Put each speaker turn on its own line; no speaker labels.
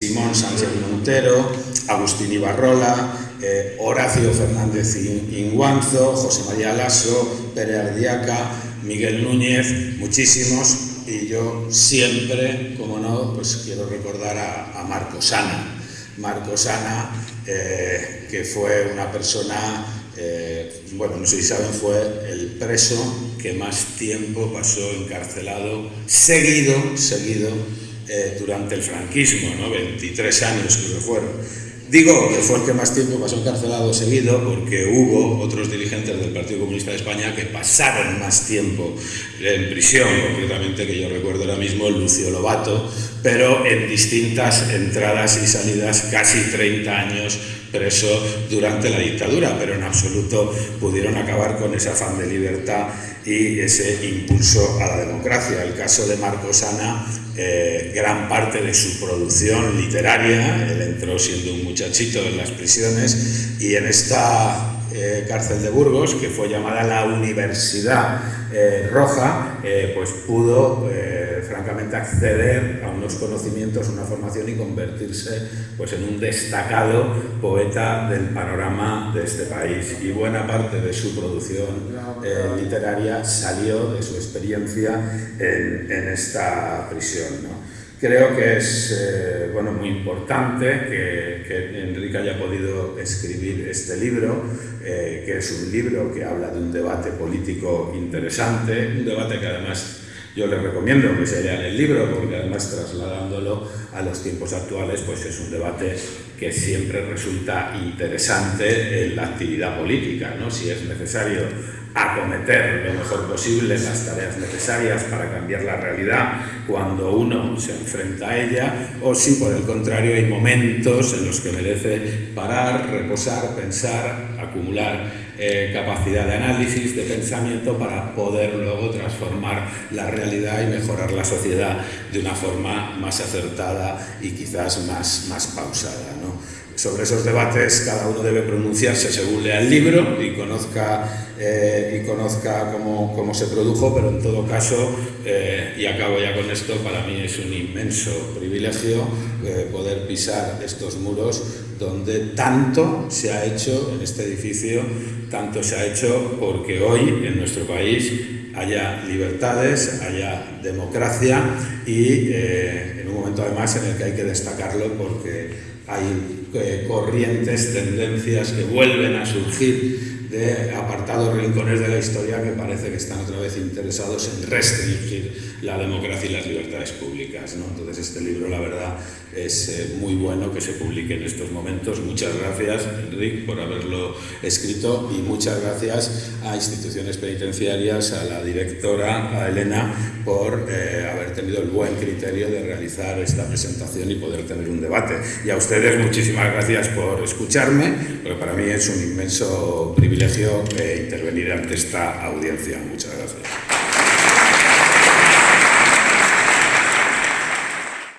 Simón Sánchez Montero, Agustín Ibarrola, eh, Horacio Fernández Inguanzo, José María Lasso, Pere Ardiaca, Miguel Núñez, muchísimos, y yo siempre, como no, pues quiero recordar a, Marco Sana. Marco Sana, eh, que fue una persona, eh, bueno, no sé si saben, fue el preso que más tiempo pasó encarcelado, seguido, seguido, eh, durante el franquismo, ¿no? 23 años creo que fueron. Digo que fue el que más tiempo pasó encarcelado seguido porque hubo otros dirigentes del Partido Comunista de España que pasaron más tiempo en prisión, concretamente que yo recuerdo ahora mismo Lucio Lobato, pero en distintas entradas y salidas, casi 30 años preso durante la dictadura, pero en absoluto pudieron acabar con ese afán de libertad y ese impulso a la democracia. El caso de Marcos Ana, eh, gran parte de su producción literaria, él entró siendo un muchachito en las prisiones y en esta eh, cárcel de Burgos, que fue llamada la Universidad eh, Roja, pues pudo francamente acceder a unos conocimientos, una formación y convertirse pues, en un destacado poeta del panorama de este país. Y buena parte de su producción eh, literaria salió de su experiencia en, esta prisión. Creo que es eh, bueno, muy importante que, que, Enrique haya podido escribir este libro, eh, que es un libro que habla de un debate político interesante, un debate que además yo les recomiendo que se lean el libro porque además trasladándolo a los tiempos actuales pues es un debate que siempre resulta interesante en la actividad política, ¿no? si es necesario acometer lo mejor posible las tareas necesarias para cambiar la realidad cuando uno se enfrenta a ella o si por el contrario hay momentos en los que merece parar, reposar, pensar, acumular eh, capacidad de análisis, de pensamiento para poder luego transformar la realidad y mejorar la sociedad de una forma más acertada y quizás más, más pausada. Sobre esos debates cada uno debe pronunciarse según lea el libro y conozca, eh, y conozca cómo, cómo, se produjo, pero en todo caso, eh, y acabo ya con esto, para mí es un inmenso privilegio eh, poder pisar estos muros donde tanto se ha hecho en este edificio, tanto se ha hecho porque hoy en nuestro país haya libertades, haya democracia y en un momento además en el que hay que destacarlo porque hay eh, corrientes, tendencias que vuelven a surgir de apartados rincones de la historia que parece que están otra vez interesados en restringir la democracia y las libertades públicas. ¿no? Entonces este libro, la verdad, es eh, muy bueno que se publique en estos momentos. Muchas gracias, Enrique, por haberlo escrito y muchas gracias a instituciones penitenciarias, a la directora, a Elena, por eh, haber tenido el buen criterio de realizar esta presentación y poder tener un debate. Y a ustedes muchísimas gracias por escucharme, porque para mí es un inmenso privilegio eh, intervenir ante esta audiencia. Muchas gracias.